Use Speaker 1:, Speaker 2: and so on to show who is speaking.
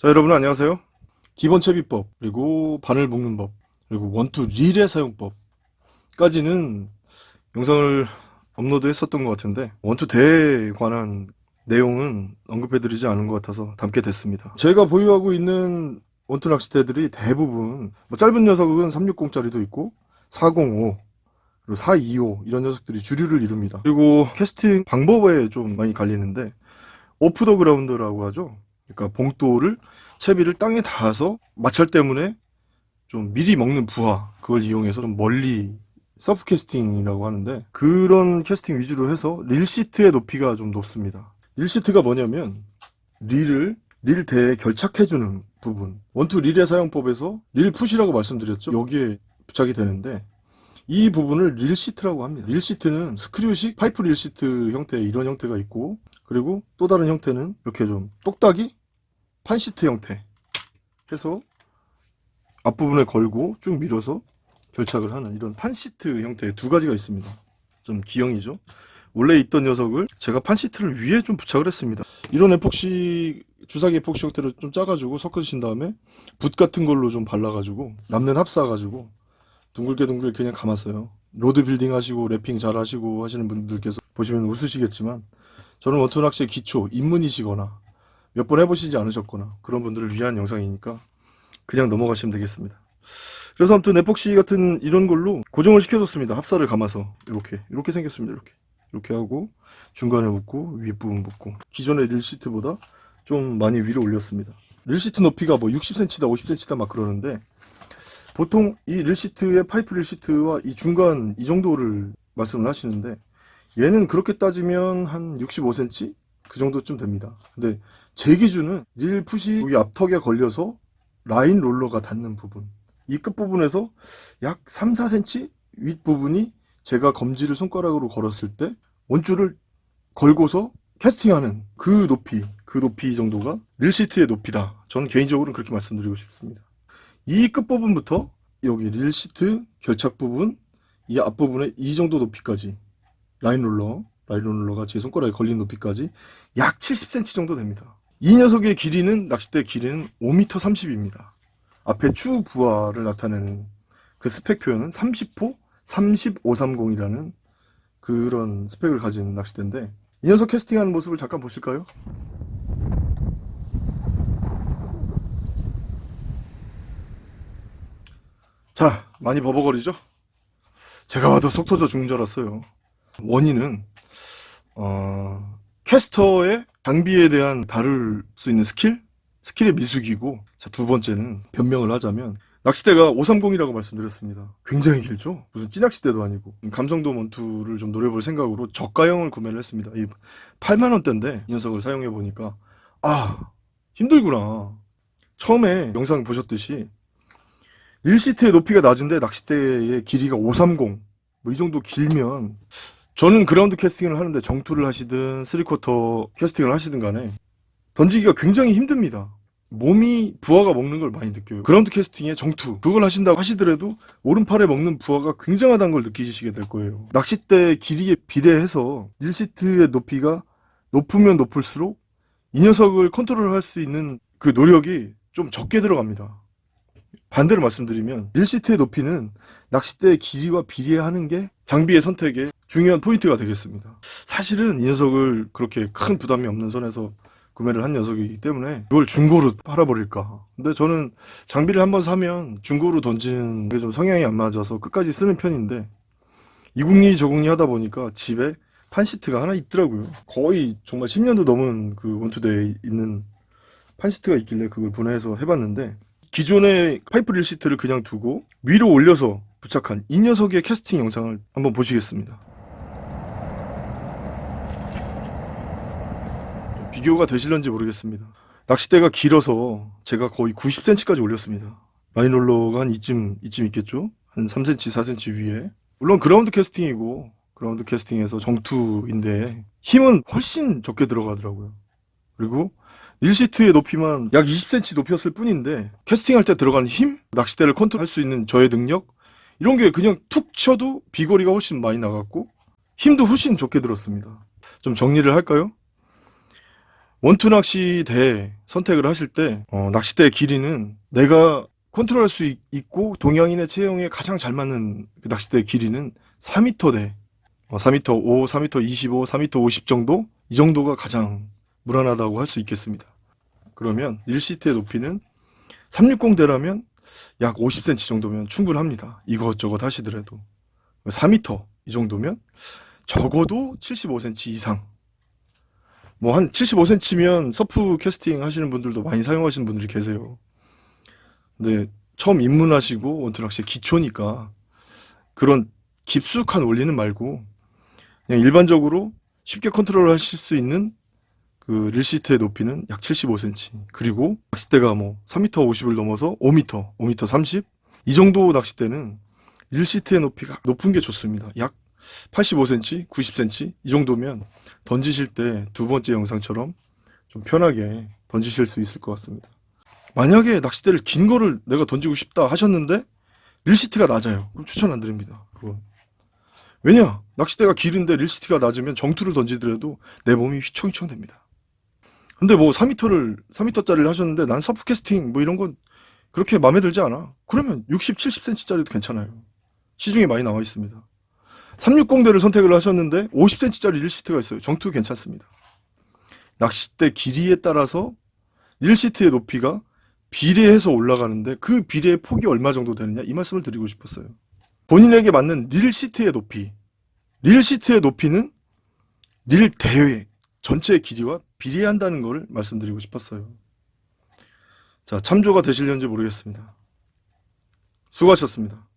Speaker 1: 자 여러분 안녕하세요. 기본 채비법 그리고 바늘 묶는 법 그리고 원투 릴의 사용법 까지는 영상을 업로드 했었던 것 같은데 원투 대에 관한 내용은 언급해드리지 않은 것 같아서 담게 됐습니다. 제가 보유하고 있는 원투 낚싯대들이 대부분 뭐 짧은 녀석은 360짜리도 있고 405 그리고 425 이런 녀석들이 주류를 이룹니다. 그리고 캐스팅 방법에 좀 많이 갈리는데 off the ground라고 하죠 그러니까 봉돌을 채비를 땅에 닿아서 마찰 때문에 좀 미리 먹는 부하 그걸 이용해서 좀 멀리 surf casting이라고 하는데 그런 캐스팅 위주로 해서 reel seat의 높이가 좀 높습니다. reel seat가 뭐냐면 릴을 릴 대에 결착해주는 부분. 원투 릴의 사용법에서 reel foot이라고 말씀드렸죠? 여기에 부착이 되는데 이 부분을 reel seat라고 합니다. reel seat는 screw식 파이프 reel seat 형태의 이런 형태가 있고 그리고 또 다른 형태는 이렇게 좀 똑딱이 판seat 형태 해서 앞부분에 걸고 쭉 밀어서 결착을 하는 이런 판seat 형태의 두 가지가 있습니다. 좀 기형이죠. 원래 있던 녀석을 제가 판seat를 위에 좀 부착을 했습니다. 이런 에폭시 주사기 에폭시 형태로 좀 짜가지고 섞으신 다음에 붓 같은 걸로 좀 발라가지고 남는 합사가지고 둥글게 둥글게 그냥 감았어요. rod building 하시고 wrapping 잘 하시고 하시는 분들께서 보시면 웃으시겠지만 저는 원투 낚시의 기초 입문이시거나 몇 번 해보시지 않으셨거나 그런 분들을 위한 영상이니까 그냥 넘어가시면 되겠습니다. 그래서 아무튼 에폭시 같은 이런 걸로 고정을 시켜줬습니다. 합사를 감아서 이렇게 이렇게 생겼습니다 이렇게. 이렇게 하고 중간에 묶고 윗부분 묶고 기존의 reel seat보다 좀 많이 위로 올렸습니다. reel seat 높이가 뭐 60cm다 50cm다 막 그러는데 보통 이 reel seat의 파이프 reel seat와 이 중간 이 정도를 말씀을 하시는데 얘는 그렇게 따지면 한 65cm 그 정도쯤 됩니다. 근데 제 기준은 릴 푸시 여기 앞턱에 걸려서 라인 롤러가 닿는 부분. 이 끝부분에서 약 3, 4cm 윗부분이 제가 검지를 손가락으로 걸었을 때 원줄을 걸고서 캐스팅하는 그 높이 그 높이 정도가 릴시트의 높이다. 저는 개인적으로는 그렇게 말씀드리고 싶습니다. 이 끝부분부터 여기 릴시트 결착 부분 이 앞부분에 이 정도 높이까지 라인 롤러 라인 롤러가 제 손가락에 걸린 높이까지 약 70cm 정도 됩니다 이 녀석의 길이는 낚싯대 길이는 5m 30입니다 앞에 추 부하를 나타내는 그 스펙 표현은 30호 3530이라는 그런 스펙을 가진 낚싯대인데 이 녀석 캐스팅하는 모습을 잠깐 보실까요? 자 많이 버벅거리죠? 제가 봐도 속 터져 죽는 줄 알았어요 원인은 어, 캐스터의 장비에 대한 다룰 수 있는 skill? skill의 미숙이고 자, 두 번째는 변명을 하자면 낚싯대가 530이라고 말씀드렸습니다. 굉장히 길죠? 무슨 찌낚싯대도 아니고. 감성돔 원투를 좀 노려볼 생각으로 저가형을 구매를 했습니다. 이 8만원대인데 이 녀석을 사용해보니까 아 힘들구나. 처음에 영상 보셨듯이 reel seat의 높이가 낮은데 낚싯대의 길이가 530 뭐 이 정도 길면 저는 ground casting을 하는데 정투를 하시든 three quarter casting을 하시든 간에 던지기가 굉장히 힘듭니다. 몸이 부하가 먹는 걸 많이 느껴요. ground casting에 정투 그걸 하신다고 하시더라도 오른팔에 먹는 부하가 굉장하다는 걸 느끼시게 될 거예요. 낚싯대 길이에 비례해서 reel seat의 높이가 높으면 높을수록 이 녀석을 컨트롤할 수 있는 그 노력이 좀 적게 들어갑니다. 반대로 말씀드리면 1시트의 높이는 낚싯대의 길이와 비례하는 게 장비의 선택에 중요한 포인트가 되겠습니다. 사실은 이 녀석을 그렇게 큰 부담이 없는 선에서 구매를 한 녀석이기 때문에 이걸 중고로 팔아버릴까. 근데 저는 장비를 한번 사면 중고로 던지는 게 좀 성향이 안 맞아서 끝까지 쓰는 편인데 이국리 저국리 하다 보니까 집에 판시트가 하나 있더라고요. 거의 정말 10년도 넘은 그 원투대에 있는 판시트가 있길래 그걸 분해해서 해봤는데 기존의 파이프 릴 시트를 그냥 두고 위로 올려서 부착한 이 녀석의 캐스팅 영상을 한번 보시겠습니다 비교가 되실런지 모르겠습니다. 낚싯대가 길어서 제가 거의 90cm까지 올렸습니다. line roller가 한 이쯤 이쯤 있겠죠? 한 3cm 4cm 위에. 물론 ground casting이고 ground casting에서 정투인데 힘은 훨씬 적게 들어가더라고요. 그리고 reel seat의 높이만 약 20cm 높였을 뿐인데 캐스팅할 때 들어가는 힘, 낚싯대를 컨트롤할 수 있는 저의 능력 이런 게 그냥 툭 쳐도 비거리가 훨씬 많이 나갔고 힘도 훨씬 좋게 들었습니다. 좀 정리를 할까요? 원투 낚시대 선택을 하실 때 어, 낚싯대의 길이는 내가 컨트롤할 수 있, 고 동양인의 체형에 가장 잘 맞는 그 낚싯대의 길이는 4m대 어, 4m 5, 4m 25, 4m 50 정도 이 정도가 가장 무난하다고 할 수 있겠습니다. 그러면 1시트의 높이는 360대라면 약 50cm 정도면 충분합니다. 이것저것 하시더라도 4m 이 정도면 적어도 75cm 이상 뭐 한 75cm면 surf casting 하시는 분들도 많이 사용하시는 분들이 계세요. 근데 처음 입문하시고 원투낚시 기초니까 그런 깊숙한 원리는 말고 그냥 일반적으로 쉽게 컨트롤 하실 수 있는 그 reel seat의 높이는 약 75cm 그리고 낚싯대가 뭐 3m 50을 넘어서 5m, 5m 30 이 정도 낚싯대는 reel seat의 높이가 높은 게 좋습니다. 약 85cm, 90cm 이 정도면 던지실 때 두 번째 영상처럼 좀 편하게 던지실 수 있을 것 같습니다. 만약에 낚싯대를 긴 거를 내가 던지고 싶다 하셨는데 reel seat가 낮아요. 그럼 추천 안 드립니다. 그건. 왜냐? 낚싯대가 길은데 reel seat가 낮으면 정투를 던지더라도 내 몸이 휘청휘청 됩니다. 근데 뭐 4m를 4m짜리를 하셨는데 난 surf casting 뭐 이런 건 그렇게 마음에 들지 않아. 그러면 60, 70cm짜리도 괜찮아요. 시중에 많이 나와 있습니다. 360대를 선택을 하셨는데 50cm짜리 릴시트가 있어요. 정투 괜찮습니다. 낚싯대 길이에 따라서 릴시트의 높이가 비례해서 올라가는데 그 비례의 폭이 얼마 정도 되느냐 이 말씀을 드리고 싶었어요. 본인에게 맞는 릴 시트의 높이 릴 시트의 높이는 릴 대회 전체의 길이와 비례한다는 걸 말씀드리고 싶었어요. 자 참조가 되실는지 모르겠습니다. 수고하셨습니다.